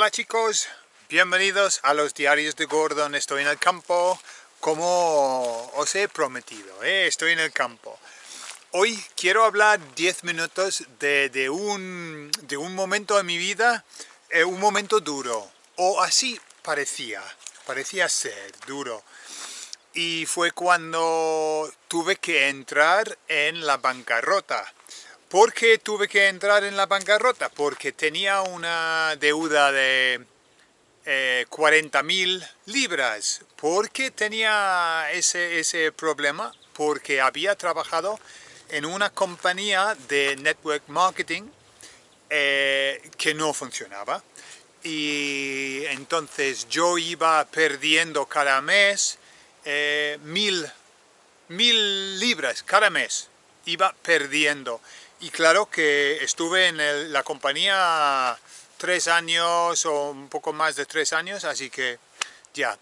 Hola chicos, bienvenidos a los diarios de Gordon. Estoy en el campo, como os he prometido, ¿eh? estoy en el campo. Hoy quiero hablar 10 minutos de, un, de un momento de mi vida, eh, un momento duro, o así parecía, parecía ser duro. Y fue cuando tuve que entrar en la bancarrota. ¿Por qué tuve que entrar en la bancarrota? Porque tenía una deuda de eh, 40.000 libras. ¿Por qué tenía ese, ese problema? Porque había trabajado en una compañía de network marketing eh, que no funcionaba. Y entonces yo iba perdiendo cada mes eh, mil, mil libras cada mes. Iba perdiendo. Y claro que estuve en la compañía tres años o un poco más de tres años, así que ya.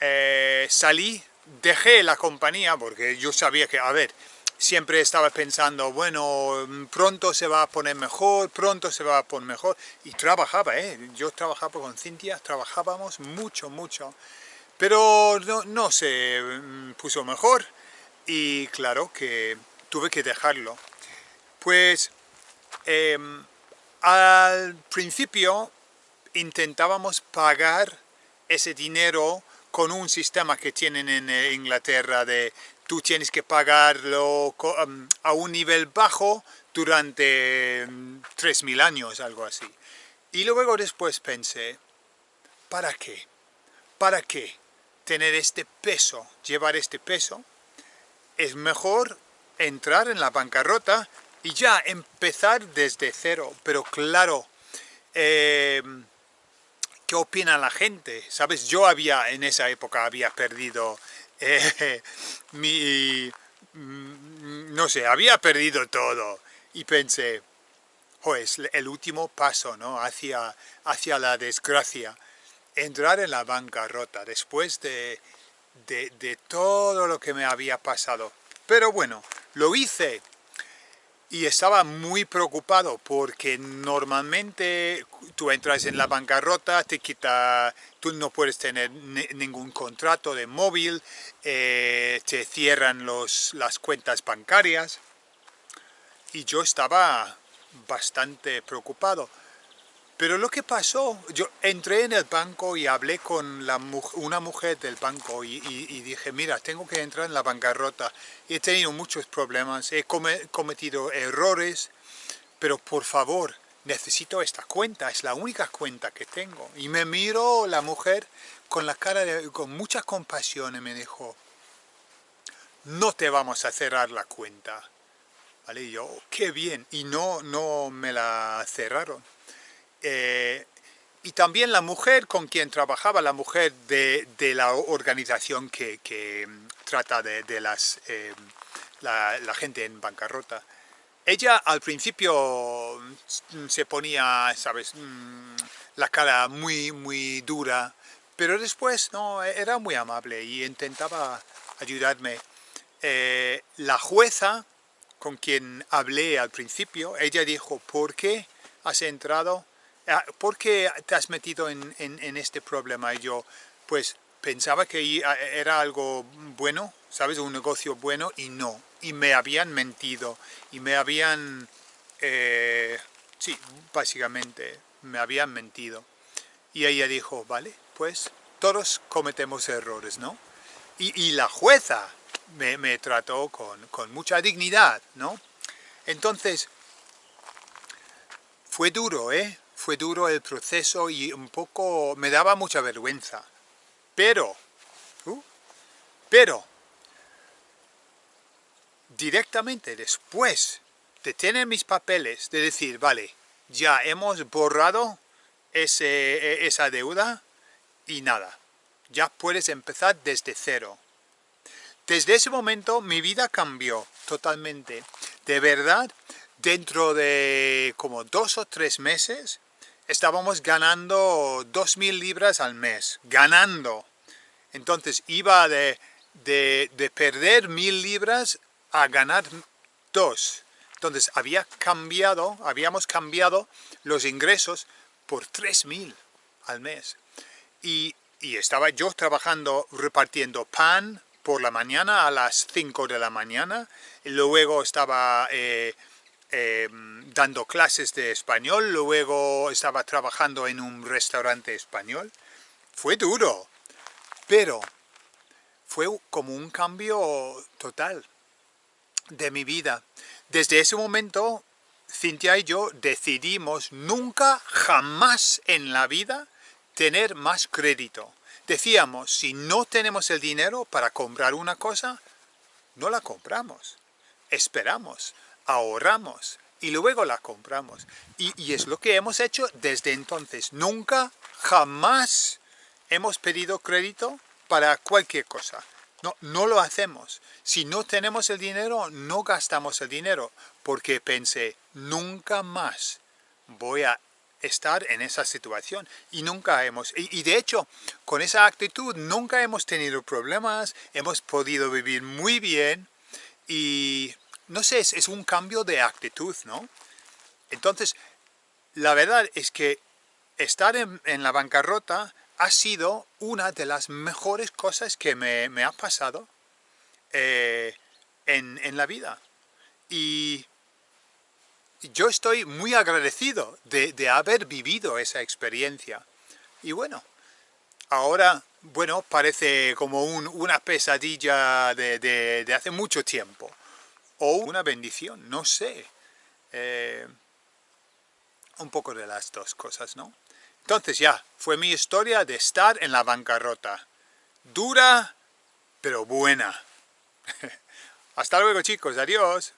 Eh, salí, dejé la compañía porque yo sabía que, a ver, siempre estaba pensando, bueno, pronto se va a poner mejor, pronto se va a poner mejor. Y trabajaba, ¿eh? Yo trabajaba con Cintia, trabajábamos mucho, mucho. Pero no, se mm, puso mejor y claro que tuve que dejarlo. Pues em, al principio intentábamos pagar ese dinero con un sistema que tienen en eh, Inglaterra de tú tienes que pagarlo em, a un nivel bajo durante 3.000 em, años, algo así. Y luego después pensé, ¿para qué? ¿Para qué tener este peso, llevar este peso? Es mejor entrar en la bancarrota y ya empezar desde cero, pero claro, eh, ¿qué opina la gente? ¿Sabes? Yo había, en esa época había perdido eh, mi, no sé, había perdido todo y pensé, pues el último paso, ¿no? Hacia, hacia la desgracia, entrar en la bancarrota después de, de, de todo lo que me había pasado. Pero bueno, lo hice, y estaba muy preocupado porque normalmente tú entras en la bancarrota, te quita, tú no puedes tener ningún contrato de móvil, eh, te cierran los, las cuentas bancarias y yo estaba bastante preocupado. Pero lo que pasó, yo entré en el banco y hablé con la, una mujer del banco y, dije, mira, tengo que entrar en la bancarrota. He tenido muchos problemas, he cometido errores, pero por favor, necesito esta cuenta, es la única cuenta que tengo. Y me miró la mujer con la cara de, con mucha compasión y me dijo, no te vamos a cerrar la cuenta. ¿Vale? Y yo, qué bien, y no, no me la cerraron. Eh, y también la mujer con quien trabajaba, la mujer de, la organización que, mm, trata de, las, eh, la, gente en bancarrota. Ella al principio mm, se ponía, ¿sabes?, mm, la cara muy, muy dura, pero después no, era muy amable y intentaba ayudarme. Eh, la jueza con quien hablé al principio, ella dijo, ¿por qué has entrado ¿por qué te has metido en, este problema? Y yo, pues, pensaba que era algo bueno, ¿sabes? Un negocio bueno y no. Y me habían mentido y me habían, eh, sí, básicamente, me habían mentido. Y ella dijo, vale, pues todos cometemos errores, ¿no? Y, la jueza me, trató con mucha dignidad, ¿no? Entonces, fue duro, ¿eh? Fue duro el proceso y un poco me daba mucha vergüenza. Pero, uh, pero, directamente después de tener mis papeles, de decir, vale, ya hemos borrado ese, e, esa deuda y nada, ya puedes empezar desde cero. Desde ese momento mi vida cambió totalmente. De verdad, dentro de como dos o tres meses, estábamos ganando 2.000 libras al mes, ganando. Entonces iba de, de, perder 1.000 libras a ganar 2. Entonces había cambiado, habíamos cambiado los ingresos por 3.000. al mes. Y, estaba yo trabajando, repartiendo pan por la mañana a las 5 de la mañana, y luego estaba eh, em, dando clases de español, luego estaba trabajando en un restaurante español. Fue duro, pero fue como un cambio total de mi vida. Desde ese momento, Cintia y yo decidimos nunca, jamás en la vida, tener más crédito. Decíamos, si no tenemos el dinero para comprar una cosa, no la compramos. Esperamos, ahorramos y luego la compramos. Y, y es lo que hemos hecho desde entonces. Nunca, jamás hemos pedido crédito para cualquier cosa. No, no lo hacemos. Si no tenemos el dinero, no gastamos el dinero, porque pensé, nunca más voy a estar en esa situación. Y nunca hemos, y, de hecho, con esa actitud nunca hemos tenido problemas, hemos podido vivir muy bien, y no sé, es, un cambio de actitud, ¿no? Entonces, la verdad es que estar en, en la bancarrota ha sido una de las mejores cosas que me, ha pasado eh, en, la vida. Y yo estoy muy agradecido de, haber vivido esa experiencia. Y bueno, ahora, bueno, parece como una pesadilla de, hace mucho tiempo. O una bendición, no sé. Eh, un poco de las dos cosas, ¿no? Entonces ya, fue mi historia de estar en la bancarrota. Dura, pero buena. Hasta luego chicos, adiós.